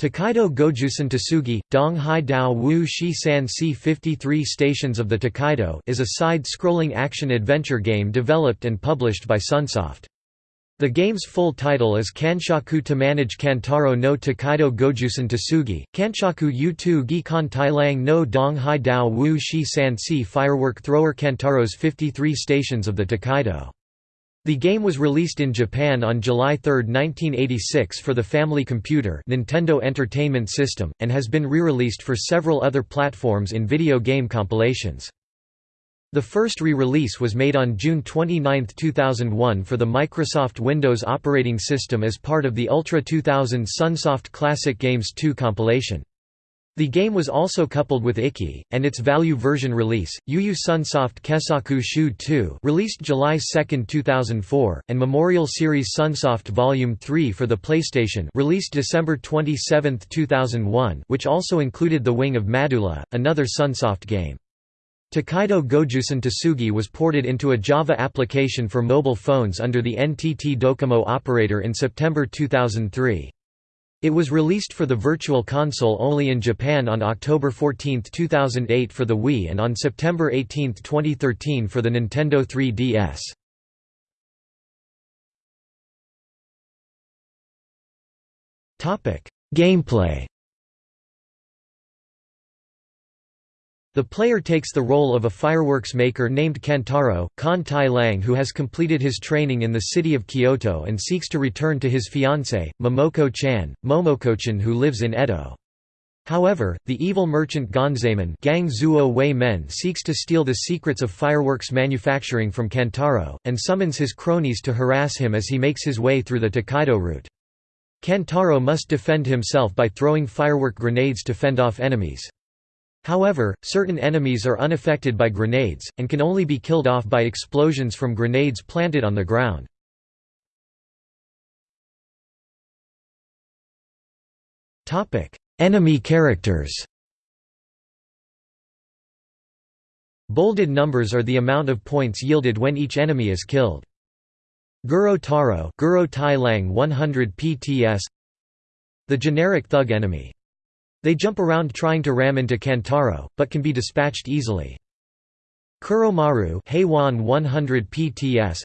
Tokaido Gojusan Tsugi, Dong Hai Dao Wu Shi San Si 53 Stations of the Tokaido is a side-scrolling action-adventure game developed and published by Sunsoft. The game's full title is Kanshakudama Nage Kantaro no Tokaido Gojusan Tsugi, Kanshaku U2 Gikan Tailang no Dong Hai Dao Wu Shi San Si Firework Thrower Kantaro's 53 Stations of the Tokaido. The game was released in Japan on July 3, 1986 for the Family Computer Nintendo Entertainment System, and has been re-released for several other platforms in video game compilations. The first re-release was made on June 29, 2001 for the Microsoft Windows operating system as part of the Ultra 2000 Sunsoft Classic Games 2 compilation. The game was also coupled with Ikki, and its value version release, Yu Sunsoft Kesaku Shu 2 released July 2, 2004, and Memorial Series Sunsoft Volume 3 for the PlayStation released December 27, 2001 which also included The Wing of Madoola, another Sunsoft game. Tokaido Gojusan Tsugi was ported into a Java application for mobile phones under the NTT Docomo operator in September 2003. It was released for the Virtual Console only in Japan on October 14, 2008 for the Wii and on September 18, 2013 for the Nintendo 3DS. Gameplay The player takes the role of a fireworks maker named Kantaro, Kan Tai Lang who has completed his training in the city of Kyoto and seeks to return to his fiancée, Momoko-chan, Momoko-chan who lives in Edo. However, the evil merchant Gonzaemon Gang Zuo Wei Men seeks to steal the secrets of fireworks manufacturing from Kantaro, and summons his cronies to harass him as he makes his way through the Tokaido route. Kantaro must defend himself by throwing firework grenades to fend off enemies. However, certain enemies are unaffected by grenades, and can only be killed off by explosions from grenades planted on the ground. Enemy characters Bolded numbers are the amount of points yielded when each enemy is killed. Guro Taro Guro Tai Lang 100 PTS The generic thug enemy they jump around trying to ram into Kantaro, but can be dispatched easily. Kuromaru Heiwan 100 PTS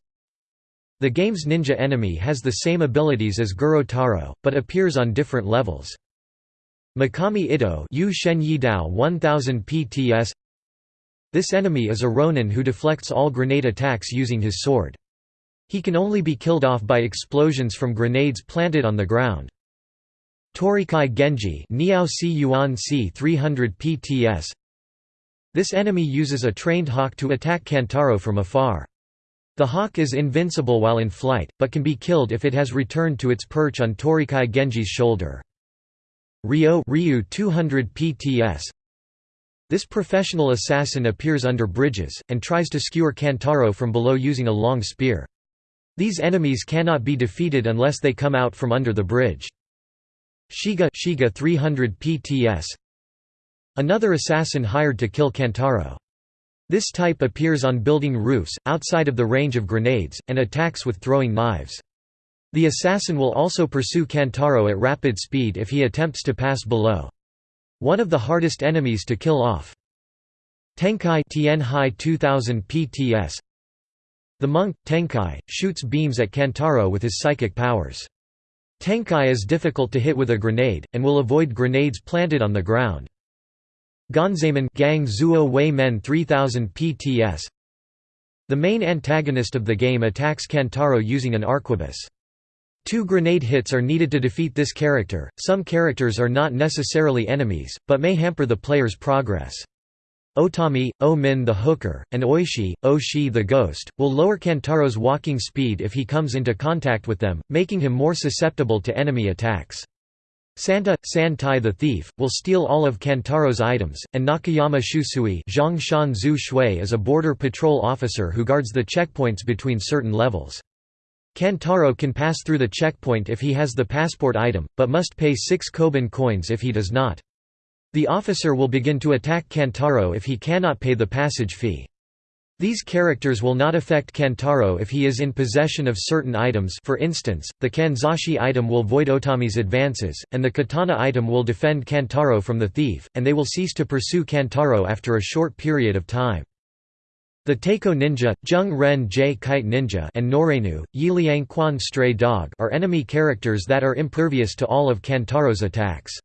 The game's ninja enemy has the same abilities as Guro Taro, but appears on different levels. Mikami Ito Yu Shen Yidao 1000 PTS This enemy is a ronin who deflects all grenade attacks using his sword. He can only be killed off by explosions from grenades planted on the ground. Torikai Genji Niao Si Yuan C 300 PTS This enemy uses a trained hawk to attack Kantaro from afar. The hawk is invincible while in flight, but can be killed if it has returned to its perch on Torikai Genji's shoulder. Ryo Ryu 200 PTS This professional assassin appears under bridges, and tries to skewer Kantaro from below using a long spear. These enemies cannot be defeated unless they come out from under the bridge. Shiga, Shiga 300 PTS Another assassin hired to kill Kantaro. This type appears on building roofs, outside of the range of grenades, and attacks with throwing knives. The assassin will also pursue Kantaro at rapid speed if he attempts to pass below. One of the hardest enemies to kill off. Tenkai Tianhai 2000 PTS The monk, Tenkai, shoots beams at Kantaro with his psychic powers. Tenkai is difficult to hit with a grenade, and will avoid grenades planted on the ground. Gonzaemon Gang Zuo Wei Men 3000 PTS The main antagonist of the game attacks Kantaro using an arquebus. Two grenade hits are needed to defeat this character. Some characters are not necessarily enemies, but may hamper the player's progress. Otami, O-min the hooker, and Oishi, O-shi the ghost, will lower Kantaro's walking speed if he comes into contact with them, making him more susceptible to enemy attacks. Santa, San Tai the thief, will steal all of Kantaro's items, and Nakayama Shusui Zhang Shan Zhu Shui is a border patrol officer who guards the checkpoints between certain levels. Kantaro can pass through the checkpoint if he has the passport item, but must pay 6 Koban coins if he does not. The officer will begin to attack Kantaro if he cannot pay the passage fee. These characters will not affect Kantaro if he is in possession of certain items for instance, the Kanzashi item will void Otami's advances, and the Katana item will defend Kantaro from the thief, and they will cease to pursue Kantaro after a short period of time. The Teiko Ninja, Jung Ren J Kite Ninja and Norenu, Yiliang Quan Stray Dog are enemy characters that are impervious to all of Kantaro's attacks.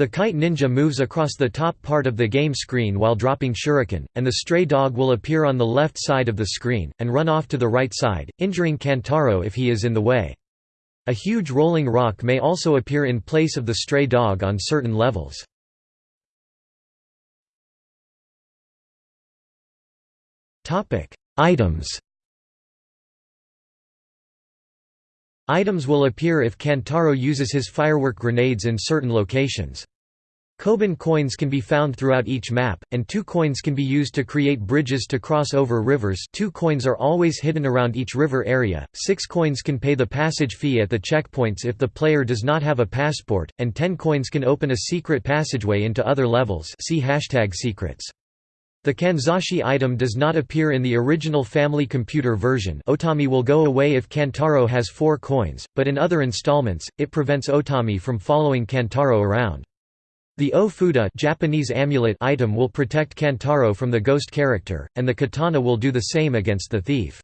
The kite ninja moves across the top part of the game screen while dropping shuriken, and the stray dog will appear on the left side of the screen, and run off to the right side, injuring Kantaro if he is in the way. A huge rolling rock may also appear in place of the stray dog on certain levels. Items Items will appear if Kantaro uses his firework grenades in certain locations. Koban coins can be found throughout each map, and two coins can be used to create bridges to cross over rivers two coins are always hidden around each river area, six coins can pay the passage fee at the checkpoints if the player does not have a passport, and ten coins can open a secret passageway into other levels see hashtag secrets. The Kanzashi item does not appear in the original Family Computer version Otami will go away if Kantaro has four coins, but in other installments, it prevents Otami from following Kantaro around. The O-Fuda Japanese amulet item will protect Kantaro from the ghost character, and the katana will do the same against the thief.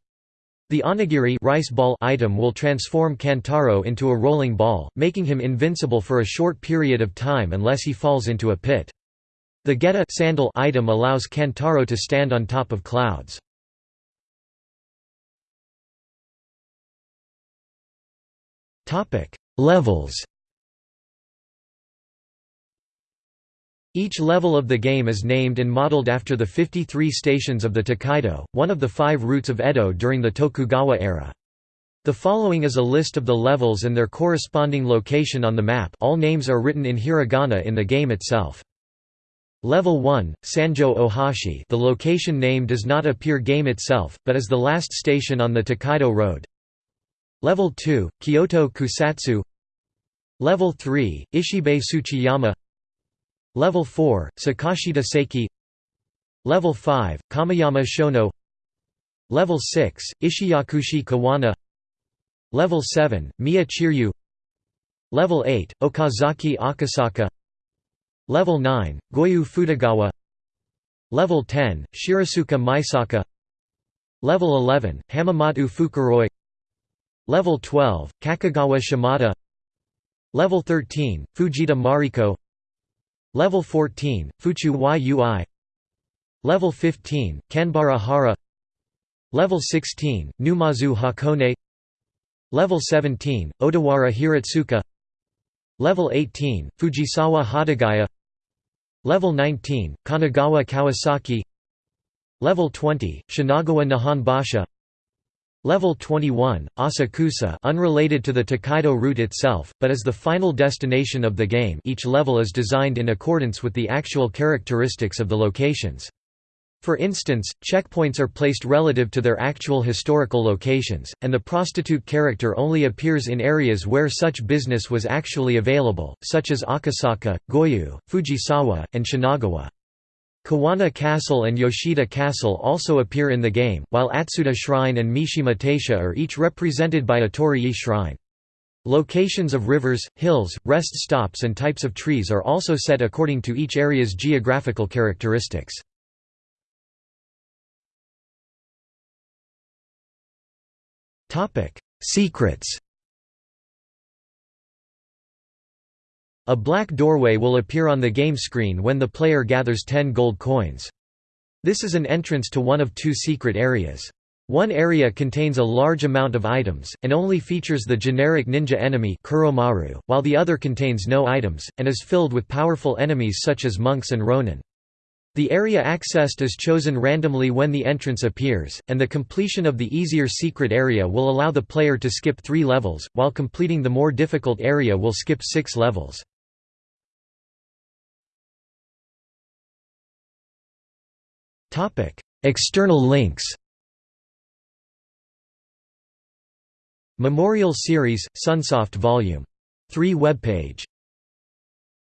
The onigiri rice ball item will transform Kantaro into a rolling ball, making him invincible for a short period of time unless he falls into a pit. The Geta sandal item allows Kantaro to stand on top of clouds. Topic: Levels Each level of the game is named and modeled after the 53 stations of the Tokaido, one of the five routes of Edo during the Tokugawa era. The following is a list of the levels and their corresponding location on the map all names are written in hiragana in the game itself. Level 1, Sanjo Ohashi. The location name does not appear game itself, but is the last station on the Tokaido Road. Level 2, Kyoto Kusatsu. Level 3, Ishibe Tsuchiyama. Level 4, Sakashita Seiki Level 5, Kameyama Shono. Level 6, Ishiyakushi Kuwana. Level 7, Miya Chiryu. Level 8, Okazaki Akasaka Level 9, Goyu Futagawa. Level 10, Shirasuka Maisaka. Level 11, Hamamatsu Fukuroi. Level 12, Kakegawa Shimada. Level 13, Fujieda Mariko. Level 14, Fuchu Yui. Level 15, Kanbara Hara. Level 16, Numazu Hakone. Level 17, Odawara Hiratsuka. Level 18, Fujisawa Hodogaya Level 19, Kanagawa Kawasaki. Level 20, Shinagawa Nihonbashi Level 21, Asakusa unrelated to the Tokaido route itself, but as the final destination of the game. Each level is designed in accordance with the actual characteristics of the locations. For instance, checkpoints are placed relative to their actual historical locations, and the prostitute character only appears in areas where such business was actually available, such as Akasaka, Goyu, Fujisawa, and Shinagawa. Kuwana Castle and Yoshida Castle also appear in the game, while Atsuta Shrine and Mishima Taisha are each represented by a Torii shrine. Locations of rivers, hills, rest stops and types of trees are also set according to each area's geographical characteristics. Secrets A black doorway will appear on the game screen when the player gathers 10 gold coins. This is an entrance to one of two secret areas. One area contains a large amount of items, and only features the generic ninja enemy while the other contains no items, and is filled with powerful enemies such as monks and ronin. The area accessed is chosen randomly when the entrance appears, and the completion of the easier secret area will allow the player to skip three levels, while completing the more difficult area will skip six levels. External links Memorial Series, Sunsoft Vol. 3 webpage